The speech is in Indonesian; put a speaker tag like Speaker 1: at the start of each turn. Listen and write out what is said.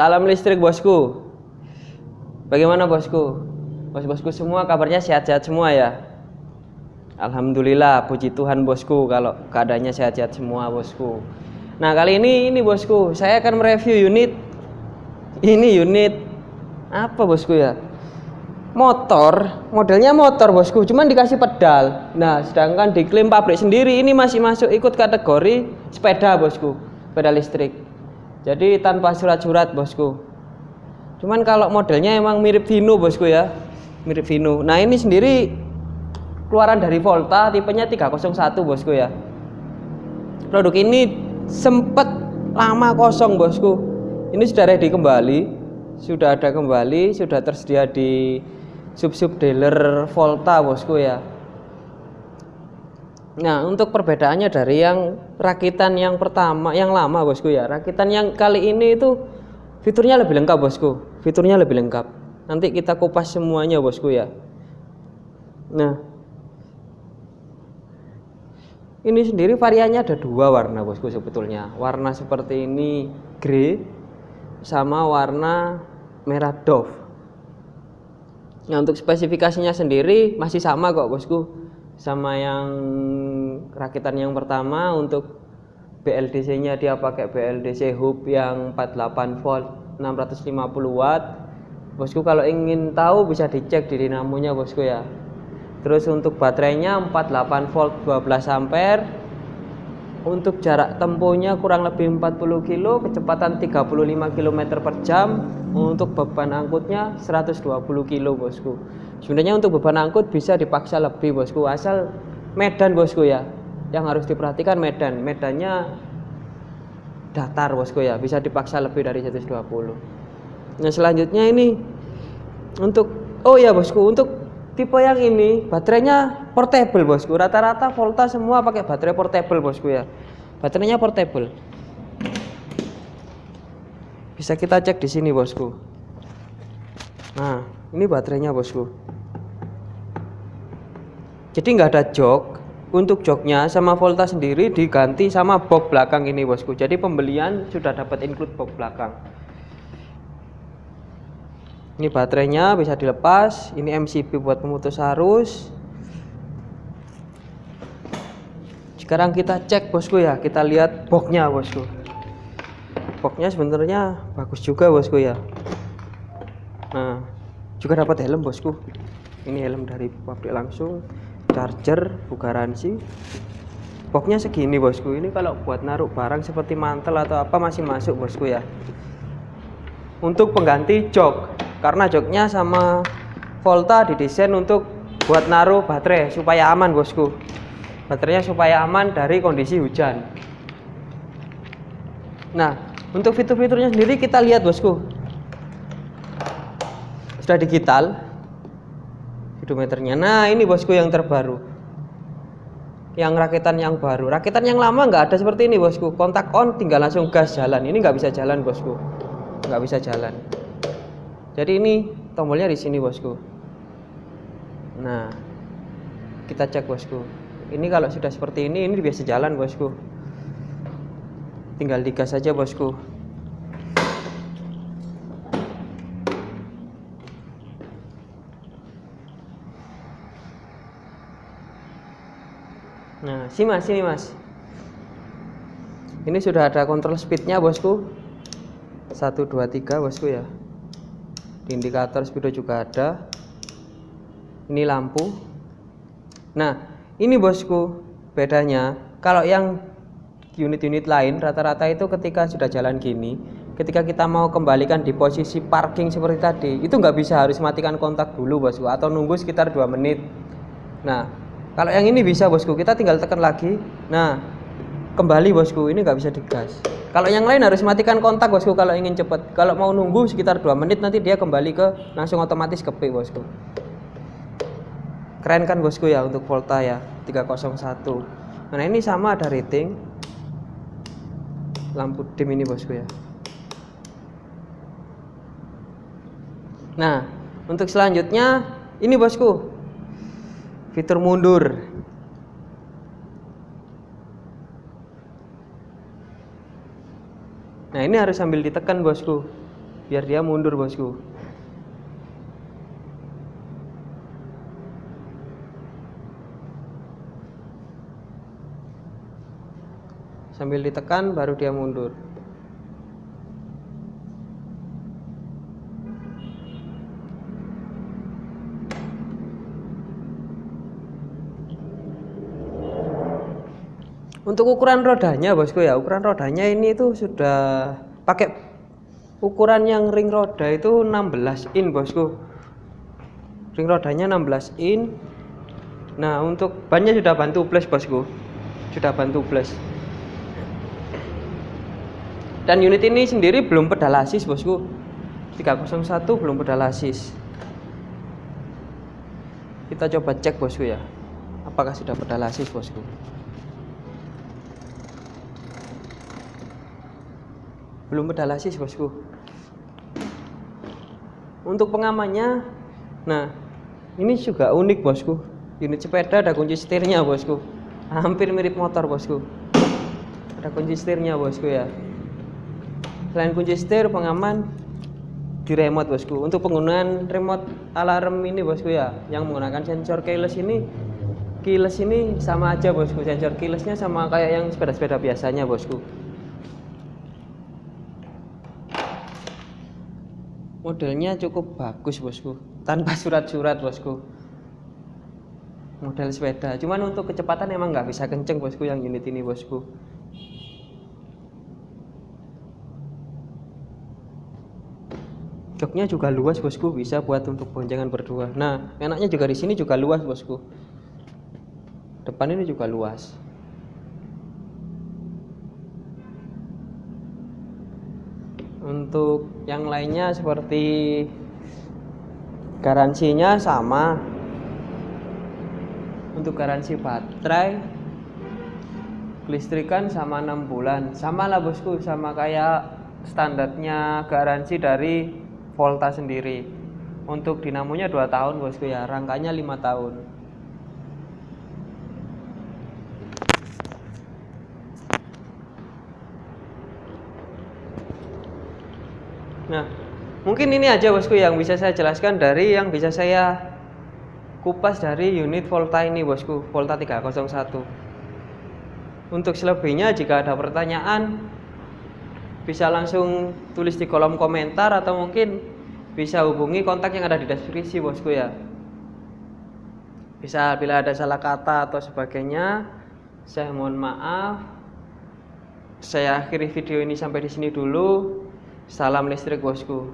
Speaker 1: Salam listrik bosku. Bagaimana bosku? Bos-bosku semua kabarnya sehat-sehat semua ya? Alhamdulillah, puji Tuhan bosku kalau keadaannya sehat-sehat semua bosku. Nah kali ini ini bosku, saya akan mereview unit ini unit apa bosku ya? Motor, modelnya motor bosku, cuman dikasih pedal. Nah sedangkan diklaim pabrik sendiri ini masih masuk ikut kategori sepeda bosku, sepeda listrik. Jadi tanpa surat-surat bosku. Cuman kalau modelnya emang mirip Vino bosku ya, mirip Vino. Nah ini sendiri keluaran dari Volta tipenya 301 bosku ya. Produk ini sempat lama kosong bosku. Ini sudah ready kembali, sudah ada kembali, sudah tersedia di sub-sub dealer Volta bosku ya. Nah, untuk perbedaannya dari yang rakitan yang pertama, yang lama bosku ya. Rakitan yang kali ini itu fiturnya lebih lengkap bosku. Fiturnya lebih lengkap. Nanti kita kupas semuanya bosku ya. Nah, ini sendiri variannya ada dua warna bosku sebetulnya. Warna seperti ini grey sama warna merah dove. Nah, untuk spesifikasinya sendiri masih sama kok bosku sama yang rakitan yang pertama untuk BLDC-nya dia pakai BLDC hub yang 48 volt 650 watt. Bosku kalau ingin tahu bisa dicek di dinamonya bosku ya. Terus untuk baterainya 48 volt 12 ampere. Untuk jarak tempuhnya kurang lebih 40 kilo, kecepatan 35 km per jam. Untuk beban angkutnya 120 kilo bosku. Sebenarnya untuk beban angkut bisa dipaksa lebih bosku. Asal medan bosku ya. Yang harus diperhatikan medan. Medannya datar bosku ya. Bisa dipaksa lebih dari 120 nah selanjutnya ini untuk oh ya bosku. Untuk tipe yang ini baterainya portable bosku rata-rata Volta semua pakai baterai portable bosku ya. Baterainya portable. Bisa kita cek di sini bosku. Nah ini baterainya bosku. Jadi nggak ada jok. Untuk joknya sama Volta sendiri diganti sama box belakang ini bosku. Jadi pembelian sudah dapat include box belakang ini baterainya bisa dilepas. Ini MCB buat pemutus arus. Sekarang kita cek bosku ya. Kita lihat boxnya bosku. Boxnya sebenarnya bagus juga bosku ya. Nah juga dapat helm bosku. Ini helm dari pabrik langsung. Charger garansi boxnya segini bosku. Ini kalau buat naruh barang seperti mantel atau apa masih masuk bosku ya. Untuk pengganti jok karena joknya sama Volta didesain untuk buat naruh baterai supaya aman bosku. Baterainya supaya aman dari kondisi hujan. Nah untuk fitur-fiturnya sendiri kita lihat bosku. Sudah digital. Speedometernya nah ini bosku yang terbaru. Yang rakitan yang baru. Rakitan yang lama nggak ada seperti ini bosku. Kontak on tinggal langsung gas jalan. Ini nggak bisa jalan bosku. Nggak bisa jalan jadi ini tombolnya di sini bosku nah kita cek bosku ini kalau sudah seperti ini ini biasa jalan bosku tinggal digas saja bosku Nah, sini mas, sini mas. Ini sudah ada kontrol speednya bosku. 1, 2, 3 bosku ya. Di indikator speedo juga ada. Ini lampu. Nah, ini bosku bedanya. Kalau yang unit-unit lain rata-rata itu ketika sudah jalan gini ketika kita mau kembalikan di posisi parking seperti tadi itu nggak bisa harus matikan kontak dulu bosku atau nunggu sekitar dua menit nah kalau yang ini bisa bosku, kita tinggal tekan lagi. Nah, kembali bosku, ini nggak bisa digas. Kalau yang lain harus matikan kontak bosku kalau ingin cepat. Kalau mau nunggu sekitar 2 menit nanti dia kembali ke langsung otomatis ke P bosku. Keren kan bosku ya untuk Volta ya 301. Nah ini sama ada rating. Lampu dim ini bosku ya. Nah, untuk selanjutnya ini bosku fitur mundur nah ini harus sambil ditekan bosku. Biar dia mundur bosku. Sambil ditekan baru dia mundur untuk ukuran rodanya bosku ya ukuran rodanya ini tuh sudah pakai ukuran yang ring roda itu 16 in bosku. Ring rodanya 16 in. Nah untuk bannya sudah bantu plus bosku. Sudah bantu plus. Dan unit ini sendiri belum pedal asis bosku. 301 belum pedal asis. Kita coba cek bosku ya. Apakah sudah pedal asis bosku belum pedal asis bosku. Untuk pengamannya nah ini juga unik bosku. Unit sepeda ada kunci setirnya bosku. Hampir mirip motor bosku. Ada kunci setirnya bosku ya. Selain kunci setir pengaman di remote bosku. Untuk penggunaan remote alarm ini bosku ya yang menggunakan sensor keyless ini keyless ini sama aja bosku. Sensor keylessnya sama kayak yang sepeda-sepeda biasanya bosku modelnya cukup bagus bosku. Tanpa surat-surat bosku. Model sepeda. Cuman untuk kecepatan emang nggak bisa kenceng bosku yang unit ini bosku. Joknya juga luas bosku. Bisa buat untuk boncengan berdua. Nah enaknya juga di sini juga luas bosku. Depan ini juga luas untuk yang lainnya seperti garansinya sama. Untuk garansi baterai kelistrikan sama enam bulan. Sama lah bosku sama kayak standarnya garansi dari Volta sendiri. Untuk dinamonya 2 tahun bosku ya. Rangkanya 5 tahun nah mungkin ini aja bosku yang bisa saya jelaskan dari yang bisa saya kupas dari unit Volta ini bosku Volta 301 untuk selebihnya jika ada pertanyaan bisa langsung tulis di kolom komentar atau mungkin bisa hubungi kontak yang ada di deskripsi bosku ya. Bisa bila ada salah kata atau sebagainya saya mohon maaf. Saya akhiri video ini sampai di sini dulu salam listrik bosku